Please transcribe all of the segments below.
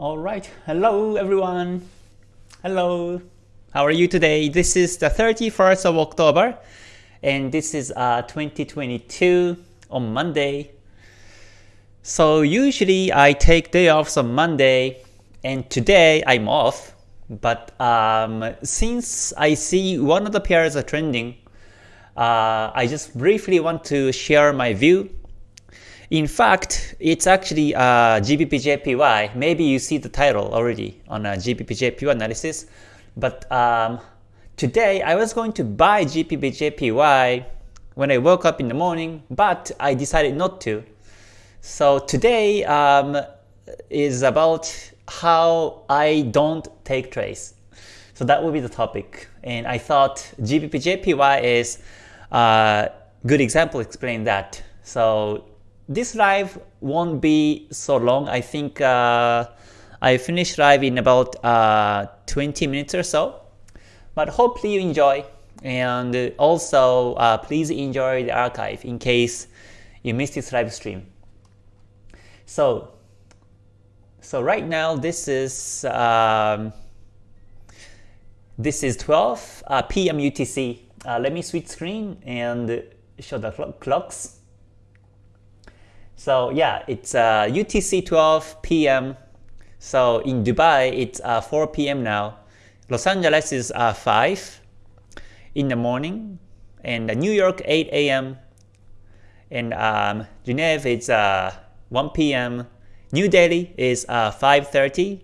All right. Hello, everyone. Hello. How are you today? This is the 31st of October, and this is uh, 2022 on Monday. So usually I take day off on Monday, and today I'm off. But um, since I see one of the pairs are trending, uh, I just briefly want to share my view in fact, it's actually uh, GBPJPY. Maybe you see the title already on a GBPJPY analysis. But um, today I was going to buy GBPJPY when I woke up in the morning, but I decided not to. So today um, is about how I don't take trades. So that will be the topic. And I thought GBPJPY is a good example explain that. So this live won't be so long. I think uh, I finish live in about uh, 20 minutes or so. But hopefully you enjoy. And also, uh, please enjoy the archive in case you missed this live stream. So, so right now this is um, this is 12 uh, p.m. UTC. Uh, let me switch screen and show the clocks. So yeah, it's uh, UTC 12 p.m. So in Dubai, it's uh, 4 p.m. now. Los Angeles is uh, 5 in the morning. And New York 8 a.m. And um, Geneva it's uh, 1 p.m. New Delhi is uh, 5.30.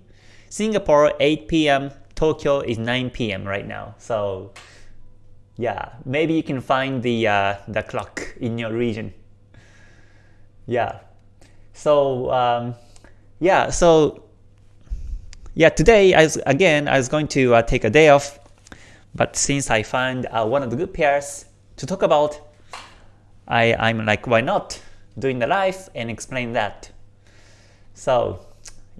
Singapore 8 p.m. Tokyo is 9 p.m. right now. So yeah, maybe you can find the, uh, the clock in your region. Yeah. So um, yeah, so yeah, today I was, again I was going to uh, take a day off, but since I find uh, one of the good pairs to talk about, I I'm like why not doing the live and explain that. So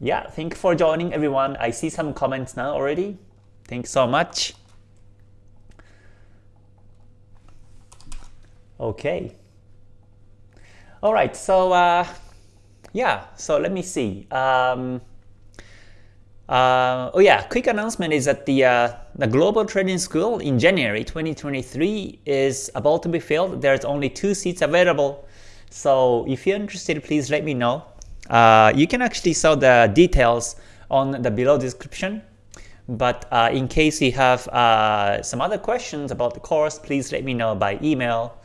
yeah, thank you for joining everyone. I see some comments now already. Thanks so much. Okay. All right, so uh, yeah, so let me see. Um, uh, oh yeah, quick announcement is that the uh, the Global Trading School in January 2023 is about to be filled. There's only two seats available. So if you're interested, please let me know. Uh, you can actually saw the details on the below description. But uh, in case you have uh, some other questions about the course, please let me know by email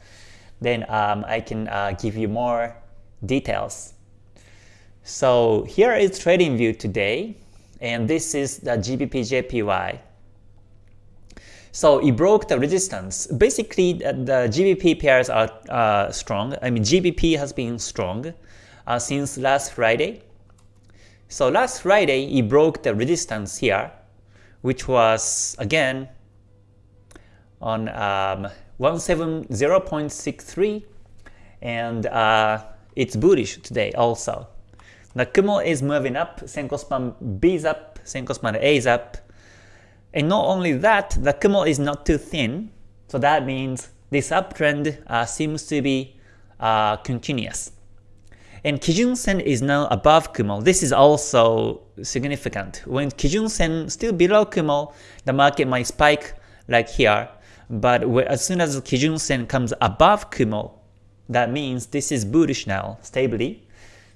then um, I can uh, give you more details. So here is trading view today, and this is the GBP-JPY. So it broke the resistance. Basically, the GBP pairs are uh, strong. I mean, GBP has been strong uh, since last Friday. So last Friday, it broke the resistance here, which was again on um, 170.63 and uh, it's bullish today also. The Kumo is moving up, Senko span B is up, Senko span A is up. And not only that, the Kumo is not too thin, so that means this uptrend uh, seems to be uh, continuous. And Kijun Sen is now above Kumo. This is also significant. When Kijun Sen still below Kumo, the market might spike like here, but as soon as Kijun Sen comes above Kumo, that means this is bullish now, stably.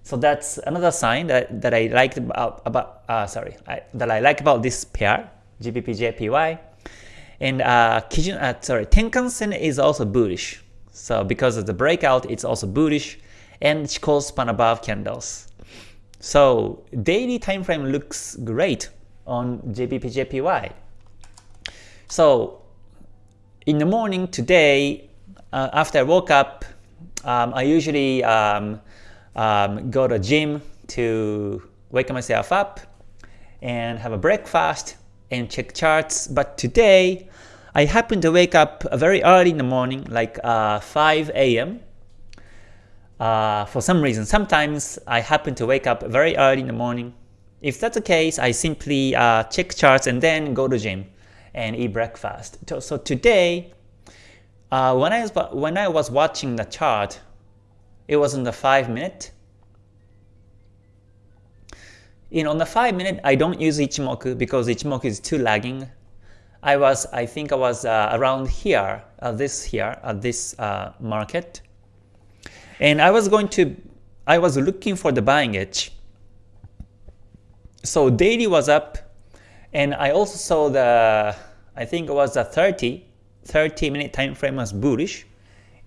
So that's another sign that, that I liked about, about uh, sorry, I, that I like about this pair, GBP-JPY. And uh, Kijun, uh, sorry, Tenkan Sen is also bullish. So because of the breakout, it's also bullish, and Chikou span above candles. So daily time frame looks great on GBP-JPY. So in the morning today, uh, after I woke up, um, I usually um, um, go to gym to wake myself up and have a breakfast and check charts. But today, I happened to wake up very early in the morning, like uh, 5 a.m. Uh, for some reason. Sometimes I happen to wake up very early in the morning. If that's the case, I simply uh, check charts and then go to gym and eat breakfast. So today, uh, when I was when I was watching the chart, it was in the five minute. you know, on the 5 minute, I don't use Ichimoku because Ichimoku is too lagging. I was, I think I was uh, around here, uh, this here, at this uh, market. And I was going to, I was looking for the buying edge. So daily was up, and I also saw the, I think it was a 30, 30 minute time frame was bullish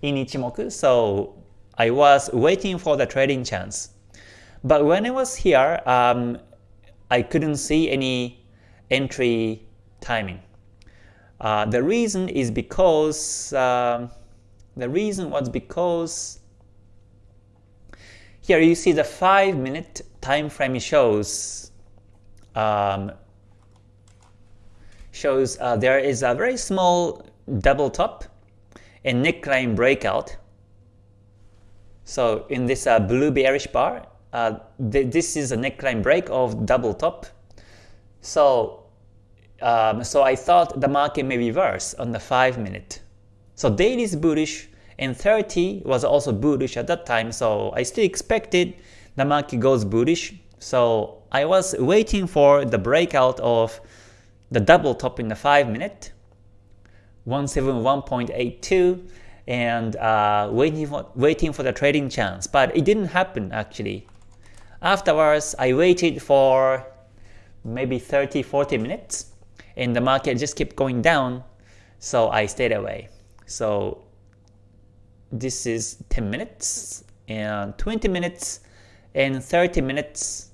in Ichimoku. So I was waiting for the trading chance. But when I was here, um, I couldn't see any entry timing. Uh, the reason is because uh, the reason was because here you see the 5 minute time frame shows um, shows uh, there is a very small double top and neckline breakout. So in this uh, blue bearish bar, uh, th this is a neckline break of double top. So um, so I thought the market may reverse on the 5 minute. So daily is bullish and 30 was also bullish at that time. So I still expected the market goes bullish. So I was waiting for the breakout of the double top in the 5 minute 171.82 and uh, waiting for waiting for the trading chance, but it didn't happen actually. Afterwards, I waited for maybe 30-40 minutes, and the market just kept going down, so I stayed away. So this is 10 minutes and 20 minutes and 30 minutes.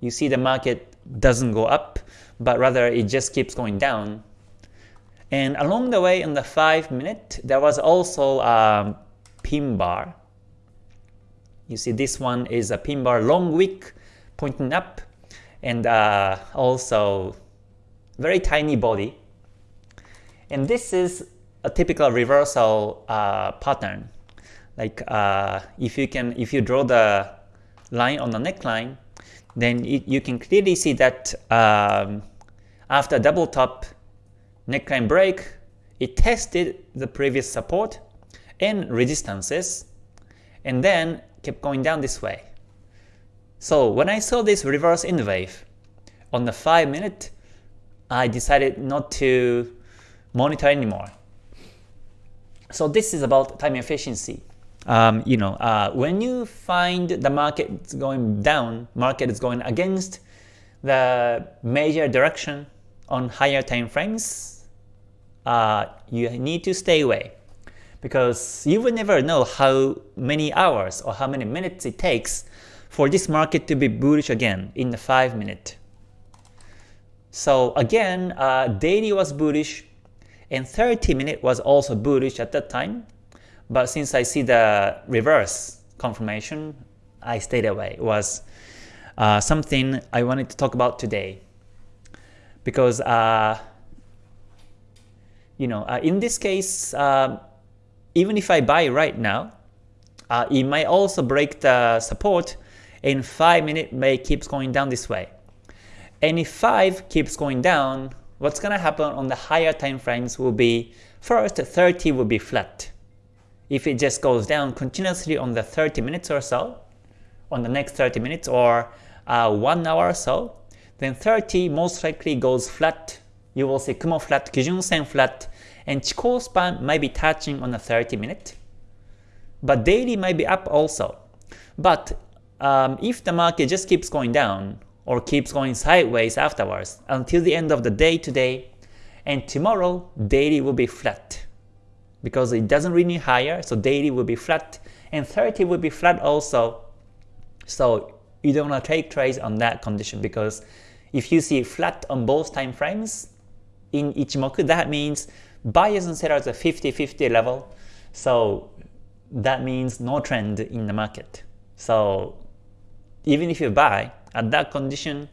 You see the market doesn't go up, but rather it just keeps going down and along the way in the 5 minute, there was also a pin bar. You see this one is a pin bar long wick pointing up and uh, also very tiny body. And this is a typical reversal uh, pattern. Like uh, if you can, if you draw the line on the neckline, then it, you can clearly see that um, after double top, neckline break, it tested the previous support and resistances, and then kept going down this way. So when I saw this reverse in wave on the 5 minute, I decided not to monitor anymore. So this is about time efficiency. Um, you know, uh, when you find the market going down, market is going against the major direction on higher time frames, uh, you need to stay away because you will never know how many hours or how many minutes it takes for this market to be bullish again in the 5 minute. So again, uh, daily was bullish and 30 minute was also bullish at that time, but since I see the reverse confirmation, I stayed away. It was uh, something I wanted to talk about today because uh, you know, uh, in this case, uh, even if I buy right now, uh, it might also break the support in 5 minute may keeps going down this way. And if 5 keeps going down, what's gonna happen on the higher time frames will be first 30 will be flat. If it just goes down continuously on the 30 minutes or so, on the next 30 minutes or uh, 1 hour or so, then 30 most likely goes flat you will see Kumo flat, Kijun Sen flat, and Chikou span might be touching on a 30 minute. But daily might be up also. But um, if the market just keeps going down or keeps going sideways afterwards until the end of the day today, and tomorrow daily will be flat because it doesn't really higher, so daily will be flat, and 30 will be flat also. So you don't want to take trades on that condition because if you see flat on both time frames, in Ichimoku, that means buyers and sellers are 50-50 level. So that means no trend in the market. So even if you buy at that condition,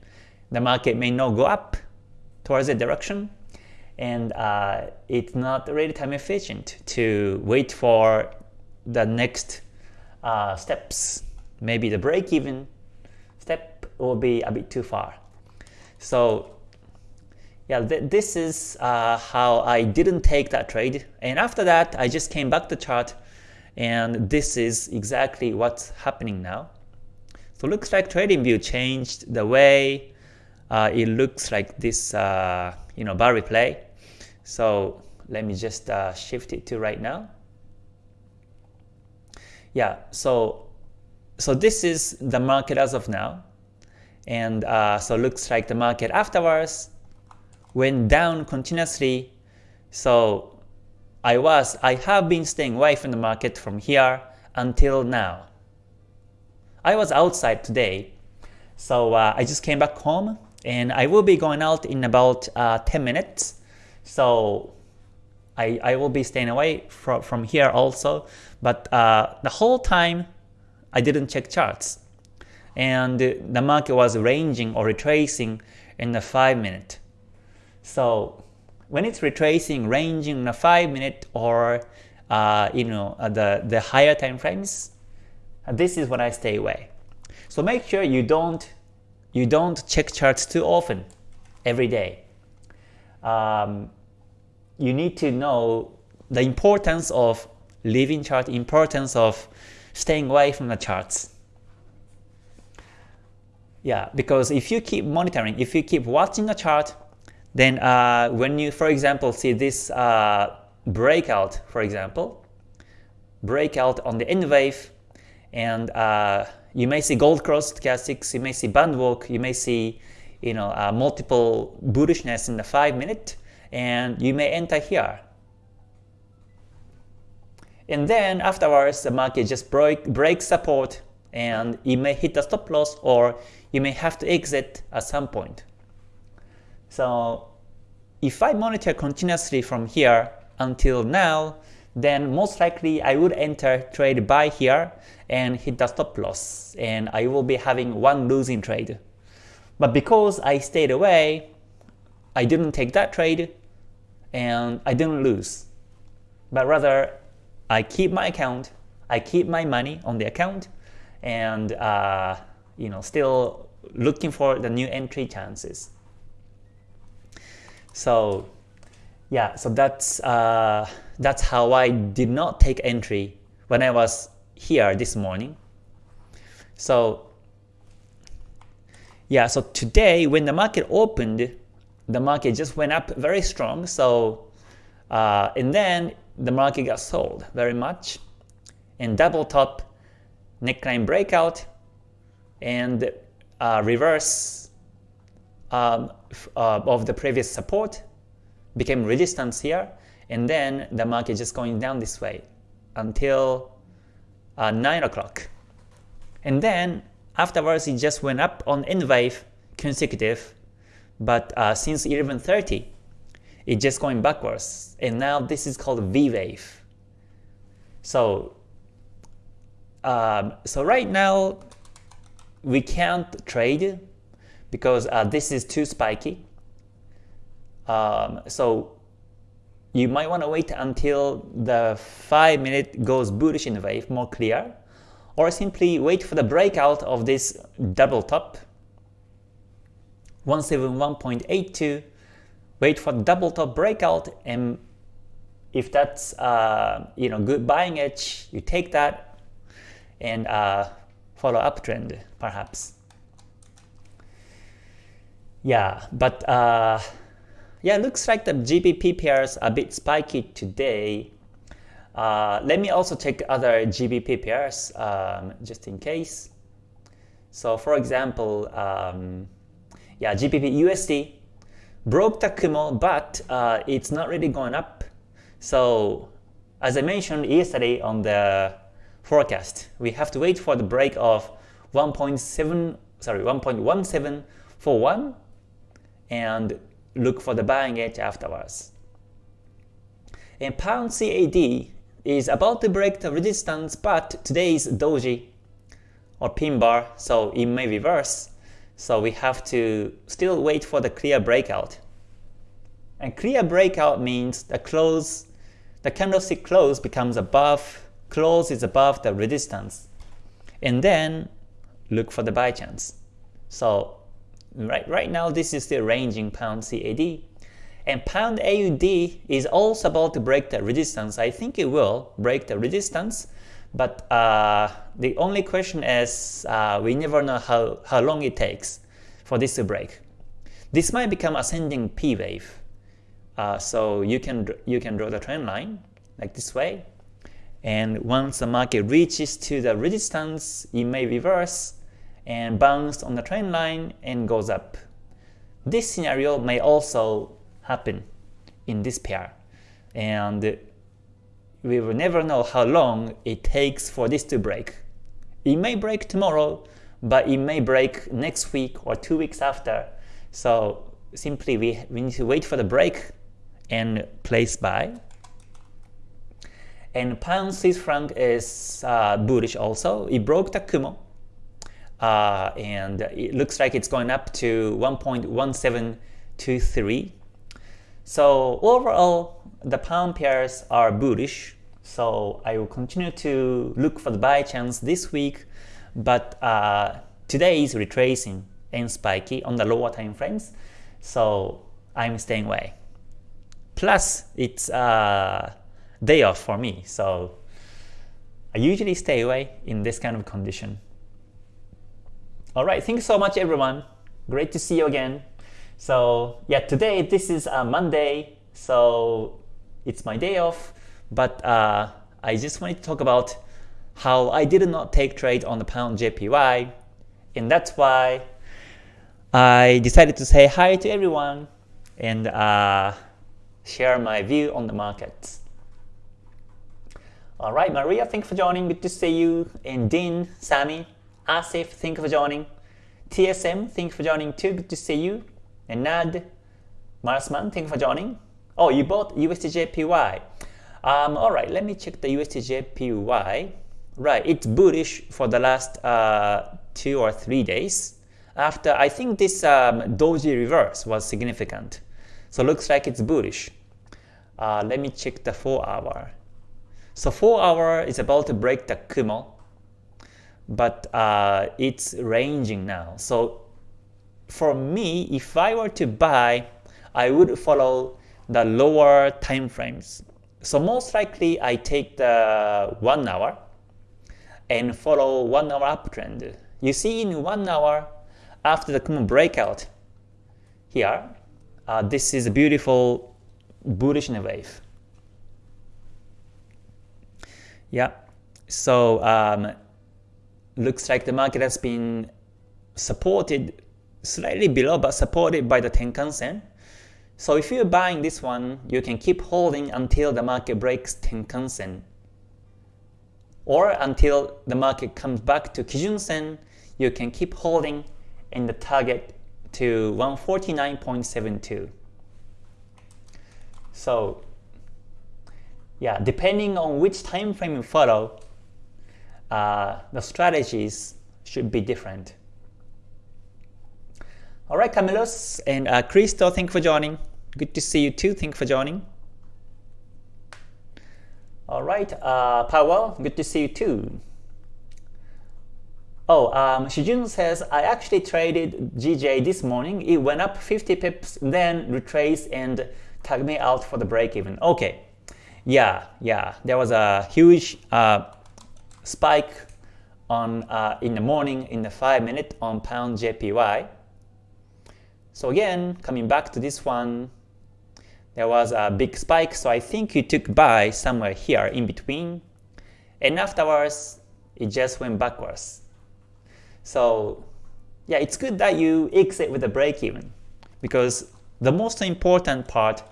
the market may not go up towards the direction, and uh, it's not really time efficient to wait for the next uh, steps. Maybe the break-even step will be a bit too far. So yeah, th this is uh, how I didn't take that trade. And after that, I just came back to chart, and this is exactly what's happening now. So looks like TradingView changed the way uh, it looks like this uh, you know bar replay. So let me just uh, shift it to right now. Yeah, so so this is the market as of now, and uh, so looks like the market afterwards went down continuously. So I was I have been staying away from the market from here until now. I was outside today, so uh, I just came back home and I will be going out in about uh, 10 minutes. So I, I will be staying away from, from here also, but uh, the whole time I didn't check charts. And the market was ranging or retracing in the 5 minute. So when it's retracing, ranging in the 5 minute or uh, you know uh, the, the higher time frames, this is when I stay away. So make sure you don't you don't check charts too often every day. Um, you need to know the importance of leaving chart, importance of staying away from the charts. Yeah, because if you keep monitoring, if you keep watching the chart, then uh, when you, for example, see this uh, breakout, for example, breakout on the N wave, and uh, you may see gold cross stochastics, you may see band walk, you may see you know uh, multiple bullishness in the 5 minute, and you may enter here. And then afterwards, the market just break, breaks support and it may hit the stop loss or you may have to exit at some point. So if I monitor continuously from here until now, then most likely I would enter trade buy here and hit the stop loss and I will be having one losing trade. But because I stayed away, I didn't take that trade and I didn't lose. But rather, I keep my account, I keep my money on the account and uh, you know still looking for the new entry chances. So yeah, so that's uh, that's how I did not take entry when I was here this morning. So yeah, so today when the market opened, the market just went up very strong. So uh, and then the market got sold very much, and double top neckline breakout and uh, reverse um, uh, of the previous support became resistance here and then the market just going down this way until uh, 9 o'clock. And then afterwards it just went up on N wave consecutive, but uh, since 11.30 it just going backwards and now this is called V wave. So, um, so right now we can't trade because uh, this is too spiky. Um, so you might want to wait until the 5 minute goes bullish in the wave more clear or simply wait for the breakout of this double top 171.82 wait for the double top breakout and if that's uh, you know good buying edge you take that and uh, follow uptrend perhaps yeah but uh, yeah, looks like the GBP pairs a bit spiky today. Uh, let me also check other GBP pairs um, just in case. So for example, um, yeah, GBP USD broke the Kumo, but uh, it's not really going up. So as I mentioned yesterday on the forecast, we have to wait for the break of 1.7 sorry 1.1741 and look for the buying edge afterwards. And pound CAD is about to break the resistance, but today is doji or pin bar, so it may reverse. So we have to still wait for the clear breakout. And clear breakout means the close, the candlestick close becomes above, close is above the resistance. And then look for the buy chance. So Right, right now this is still ranging pound CAD. And pound AUD is also about to break the resistance. I think it will break the resistance, But uh, the only question is uh, we never know how, how long it takes for this to break. This might become ascending P wave. Uh, so you can you can draw the trend line like this way. And once the market reaches to the resistance, it may reverse and bounce on the trend line and goes up. This scenario may also happen in this pair. And we will never know how long it takes for this to break. It may break tomorrow, but it may break next week or two weeks after. So simply we, we need to wait for the break and place buy. And pound Swiss franc is uh, bullish also. It broke the Kumo. Uh, and it looks like it's going up to 1.1723. So overall, the pound pairs are bullish. So I will continue to look for the buy chance this week. But uh, today is retracing and spiky on the lower time frames. So I'm staying away. Plus, it's uh, day off for me, so I usually stay away in this kind of condition. Alright, thanks so much everyone. Great to see you again. So yeah, today this is a Monday, so it's my day off, but uh, I just wanted to talk about how I did not take trade on the pound JPY, and that's why I decided to say hi to everyone and uh, share my view on the markets. Alright, Maria, thank you for joining. Good to see you. And Dean, Sammy, Asif, thank you for joining. TSM, thank you for joining too. Good to see you. And Nad, Marsman, thank you for joining. Oh, you bought USDJPY. Um, Alright, let me check the USDJPY. Right, it's bullish for the last uh, two or three days. After, I think this um, doji reverse was significant. So looks like it's bullish. Uh, let me check the 4 hour. So 4 hour is about to break the Kumo, but uh, it's ranging now. So for me, if I were to buy, I would follow the lower time frames. So most likely I take the 1 hour and follow 1 hour uptrend. You see in 1 hour, after the Kumo breakout here, uh, this is a beautiful bullish wave. Yeah, so um, looks like the market has been supported slightly below but supported by the Tenkan Sen. So if you're buying this one, you can keep holding until the market breaks Tenkan Sen. Or until the market comes back to Kijun Sen, you can keep holding in the target to 149.72. So yeah, depending on which time frame you follow, uh, the strategies should be different. Alright, Camilos and uh, Cristo, thank you for joining. Good to see you too, thank you for joining. Alright, uh, Powell, good to see you too. Oh, um, Shijun says, I actually traded GJ this morning. It went up 50 pips, then retraced and tagged me out for the break even. Okay, yeah, yeah, there was a huge uh, spike on uh, in the morning in the 5 minute on pound JPY. So again, coming back to this one, there was a big spike, so I think you took buy somewhere here in between, and afterwards it just went backwards. So yeah, it's good that you exit with a break even, because the most important part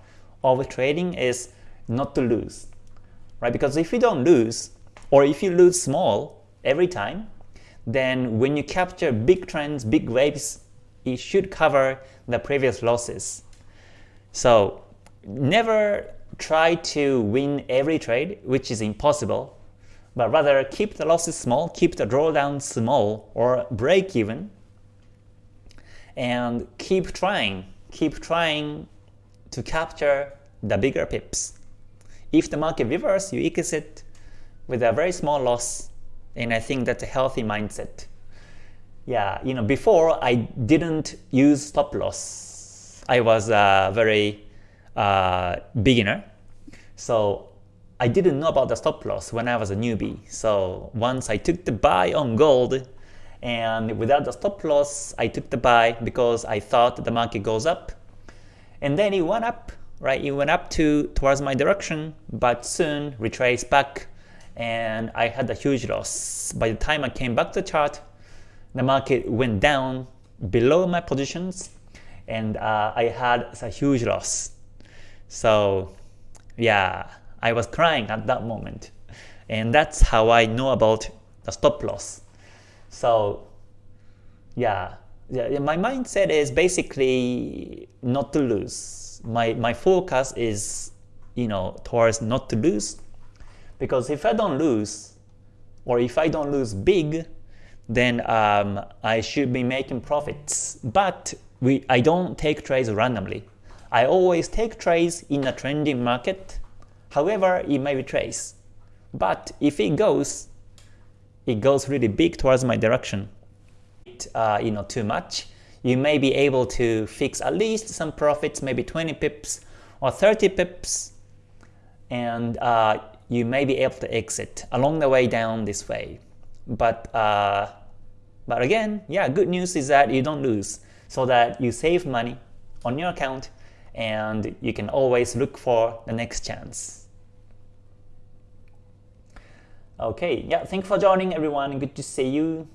of trading is not to lose, right? Because if you don't lose, or if you lose small every time, then when you capture big trends, big waves, it should cover the previous losses. So never try to win every trade, which is impossible, but rather keep the losses small, keep the drawdown small or break even, and keep trying, keep trying to capture the bigger pips. If the market reverses, you exit with a very small loss, and I think that's a healthy mindset. Yeah, you know, before I didn't use stop loss. I was a very uh, beginner, so I didn't know about the stop loss when I was a newbie. So once I took the buy on gold, and without the stop loss, I took the buy because I thought the market goes up. And then it went up, right? It went up to towards my direction, but soon retraced back and I had a huge loss. By the time I came back to the chart, the market went down below my positions and uh, I had a huge loss. So yeah, I was crying at that moment. And that's how I know about the stop loss. So yeah, yeah, my mindset is basically not to lose. My my focus is you know towards not to lose, because if I don't lose, or if I don't lose big, then um, I should be making profits. But we I don't take trades randomly. I always take trades in a trending market. However, it may be trades. But if it goes it goes really big towards my direction, uh, you know, too much, you may be able to fix at least some profits, maybe 20 pips or 30 pips, and uh, you may be able to exit along the way down this way. But uh, but again, yeah, good news is that you don't lose, so that you save money on your account, and you can always look for the next chance. Okay, yeah, thank you for joining everyone. Good to see you.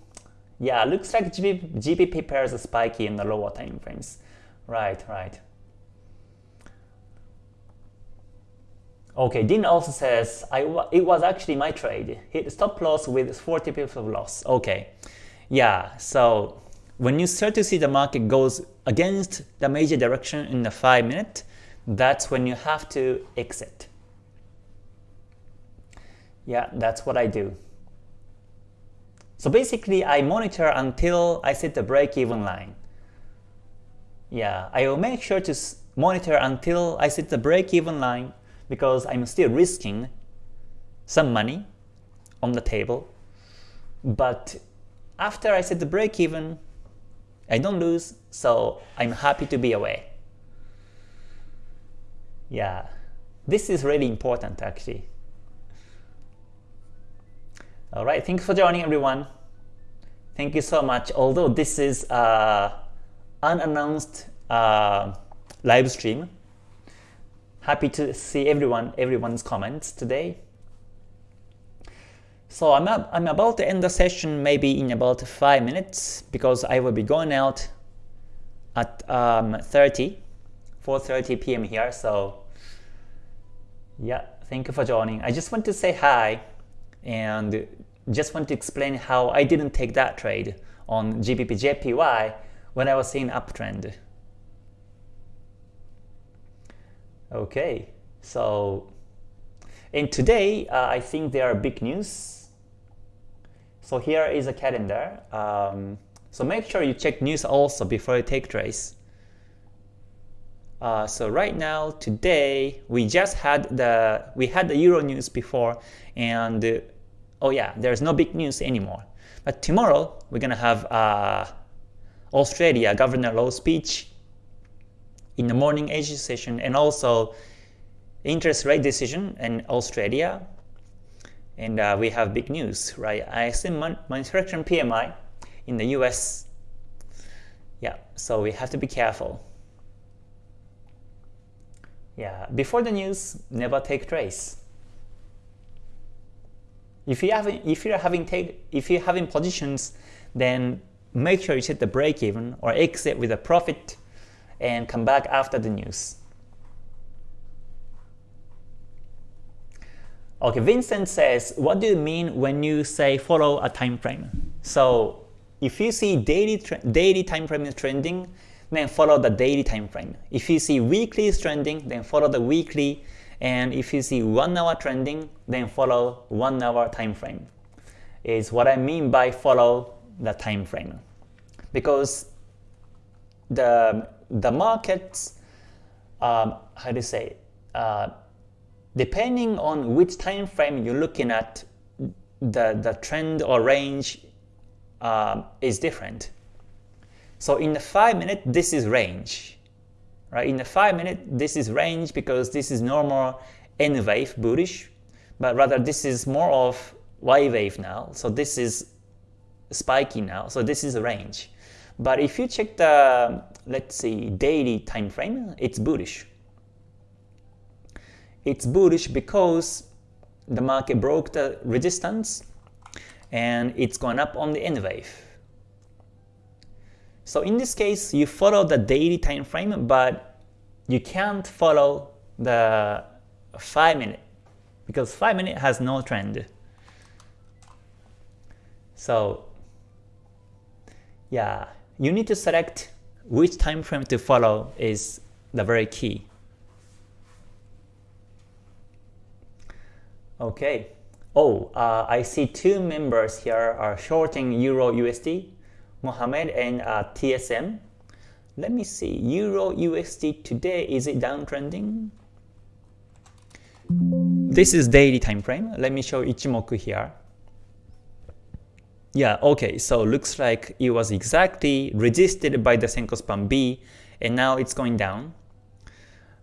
Yeah, looks like GBP, GBP pairs are spiky in the lower time frames. Right, right. Okay, Dean also says, I, it was actually my trade. Hit stop loss with 40 pips of loss. Okay, yeah, so when you start to see the market goes against the major direction in the 5 minute, that's when you have to exit. Yeah, that's what I do. So basically, I monitor until I set the break-even line. Yeah, I will make sure to monitor until I set the break-even line because I'm still risking some money on the table. But after I set the break-even, I don't lose, so I'm happy to be away. Yeah, this is really important actually. Alright, thanks for joining everyone. Thank you so much. Although this is uh, unannounced uh, live stream, happy to see everyone, everyone's comments today. So I'm, up, I'm about to end the session maybe in about 5 minutes because I will be going out at um, 30, 4.30 p.m. here. So yeah, thank you for joining. I just want to say hi and just want to explain how I didn't take that trade on GBP JPY when I was seeing uptrend. Okay, so and today uh, I think there are big news. So here is a calendar. Um, so make sure you check news also before you take trades. Uh, so right now, today, we just had the we had the Euro news before, and oh yeah, there's no big news anymore. But tomorrow, we're gonna have uh, Australia Governor Lowe speech in the morning Asia session, and also interest rate decision in Australia. And uh, we have big news, right? ISM manufacturing PMI in the US. Yeah, so we have to be careful. Yeah, before the news, never take trades. If you have if you're having take if you're having positions, then make sure you set the break even or exit with a profit and come back after the news. Okay, Vincent says, what do you mean when you say follow a time frame? So if you see daily daily time frame is trending, then follow the daily time frame. If you see weekly is trending, then follow the weekly. And if you see one hour trending, then follow one hour time frame. Is what I mean by follow the time frame. Because the the markets, um, how do you say, uh, depending on which time frame you're looking at, the the trend or range uh, is different. So in the 5 minute, this is range. Right? In the 5 minute, this is range because this is normal N wave bullish. but rather this is more of Y wave now. So this is spiky now. So this is a range. But if you check the, let's see, daily time frame, it's bullish. It's bullish because the market broke the resistance and it's gone up on the N wave. So in this case, you follow the daily time frame, but you can't follow the 5 minute because 5 minute has no trend. So yeah, you need to select which time frame to follow is the very key. Okay. Oh, uh, I see two members here are shorting Euro USD, Mohammed and uh, TSM. Let me see, Euro USD today, is it downtrending? This is daily time frame. Let me show Ichimoku here. Yeah, okay, so looks like it was exactly resisted by the Senko span B and now it's going down.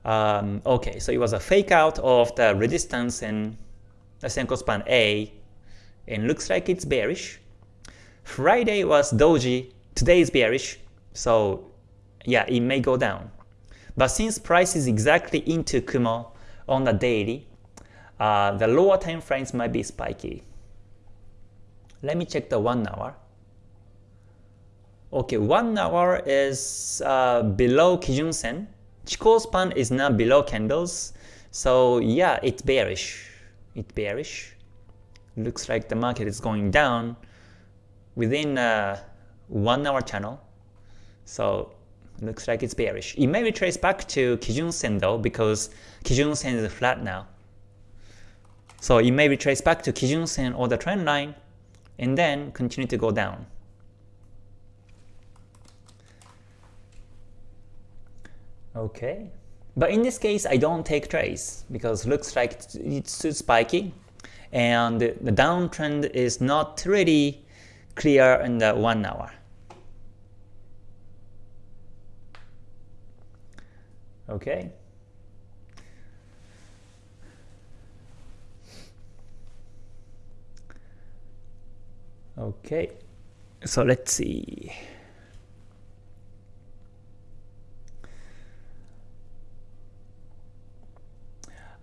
Um, okay, so it was a fake out of the resistance and the Senko span A and looks like it's bearish. Friday was doji, today is bearish, so yeah, it may go down. But since price is exactly into Kumo on the daily, uh, the lower time frames might be spiky. Let me check the 1 hour. Okay, 1 hour is uh, below Kijun Sen. Chikou span is now below candles. So yeah, it's bearish. It's bearish. Looks like the market is going down within a 1 hour channel. So looks like it's bearish. It may retrace back to Kijun Sen though because Kijun Sen is flat now. So it may retrace back to Kijun Sen or the trend line and then continue to go down. Okay, but in this case I don't take trades because looks like it's too spiky and the downtrend is not really clear in the 1 hour. Okay. Okay, so let's see.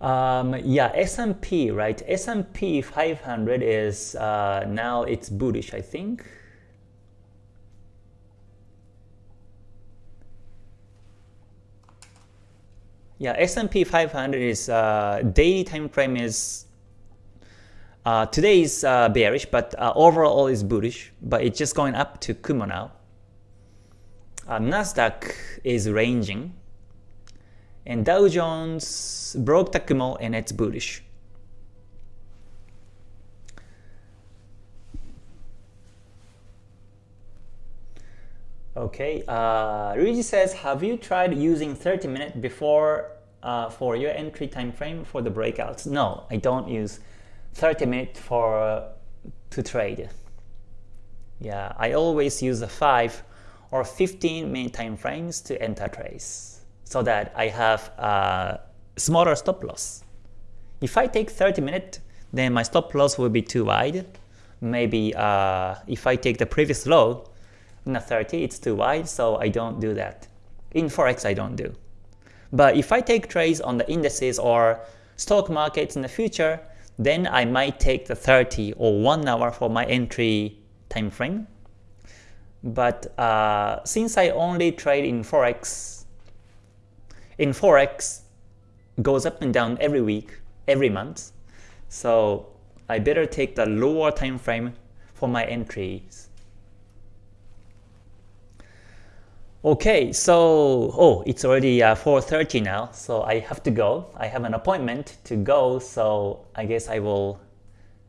Um, yeah, S&P, right? S&P 500 is uh, now it's bullish, I think. Yeah, S&P 500 is uh, daily time frame is uh, today is uh, bearish, but uh, overall is bullish, but it's just going up to Kumo now. Uh, Nasdaq is ranging, and Dow Jones broke the Kumo and it's bullish. Okay, uh, Luigi says, have you tried using 30 minutes before uh, for your entry time frame for the breakouts? No, I don't use 30 minutes for uh, to trade. Yeah, I always use a 5 or 15 minute time frames to enter trades so that I have a smaller stop loss. If I take 30 minutes, then my stop loss will be too wide. Maybe uh, if I take the previous low a 30, it's too wide, so I don't do that. In Forex, I don't do. But if I take trades on the indices or stock markets in the future, then I might take the 30 or 1 hour for my entry time frame. But uh, since I only trade in Forex, in Forex goes up and down every week, every month. So I better take the lower time frame for my entries. Okay, so oh, it's already uh, 4:30 now, so I have to go. I have an appointment to go, so I guess I will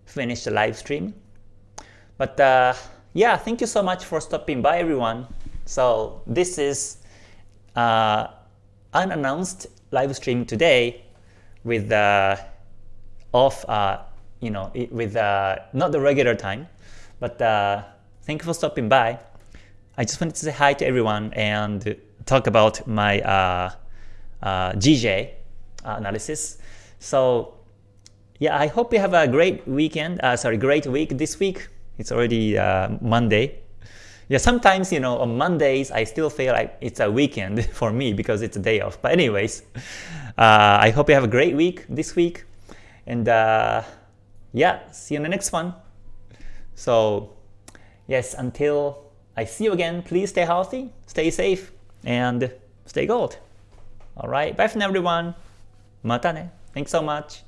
finish the live stream. But uh, yeah, thank you so much for stopping by, everyone. So this is uh, unannounced live stream today with uh, off, uh, you know, with uh, not the regular time, but uh, thank you for stopping by. I just wanted to say hi to everyone and talk about my uh, uh, GJ analysis. So yeah, I hope you have a great weekend. Sorry, great week this week. It's already Monday. Yeah, sometimes, you know, on Mondays, I still feel like it's a weekend for me because it's a day off. But anyways, uh, I hope you have a great week this week. And uh, yeah, see you in the next one. So yes, until I see you again, please stay healthy, stay safe, and stay gold. Alright, bye for now everyone. Mata ne. Thanks so much.